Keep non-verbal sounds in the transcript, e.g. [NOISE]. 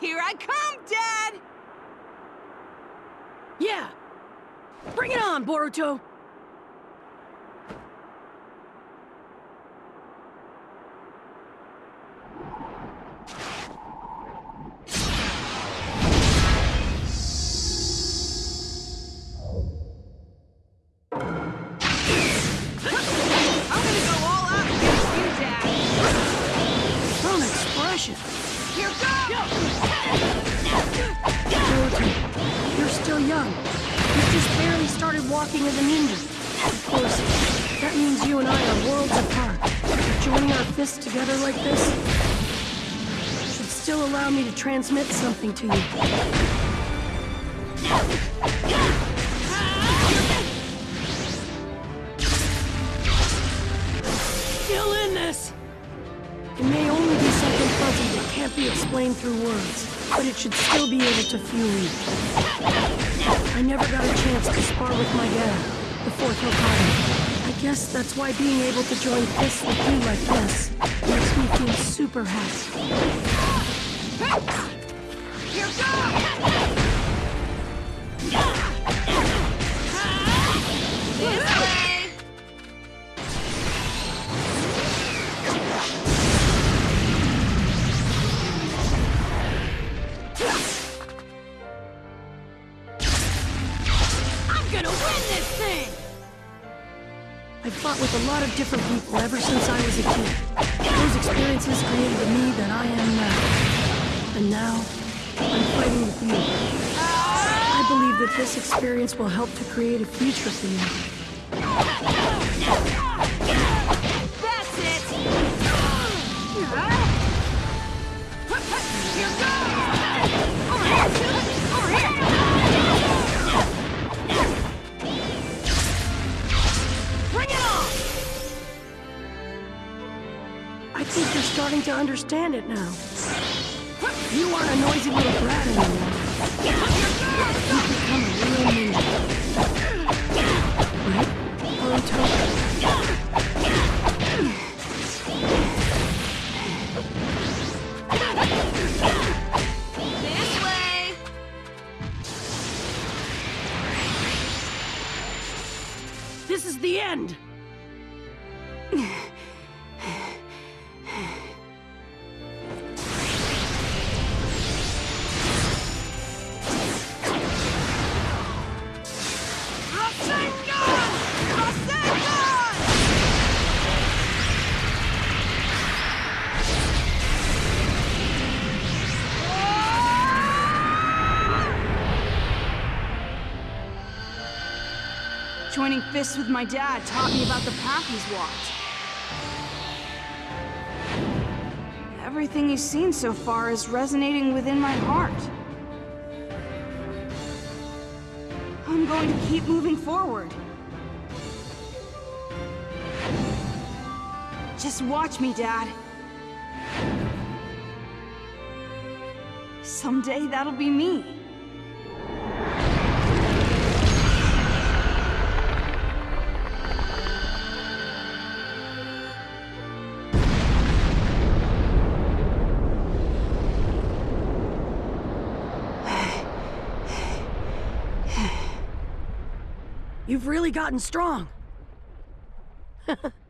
Here I come, Dad! Yeah! Bring it on, Boruto! Here goes! You're still young. You've just barely started walking as a ninja. Of course, that means you and I are worlds apart. Joining our fists together like this should still allow me to transmit something to you. Still in this! It may can't be explained through words, but it should still be able to fuel you. I never got a chance to spar with my dad, the fourth Hokage. I guess that's why being able to join fists with you like this makes me feel super happy. Here goes! I've fought with a lot of different people ever since I was a kid. Those experiences created the me that I am now. And now, I'm fighting with you. I believe that this experience will help to create a future for you. I think you're starting to understand it now. You aren't a noisy little brat anymore. You've become a real ninja. Right? This way! This is the end! [LAUGHS] Joining fists with my dad taught me about the path he's walked. Everything he's seen so far is resonating within my heart. I'm going to keep moving forward. Just watch me, Dad. Someday that'll be me. You've really gotten strong. [LAUGHS]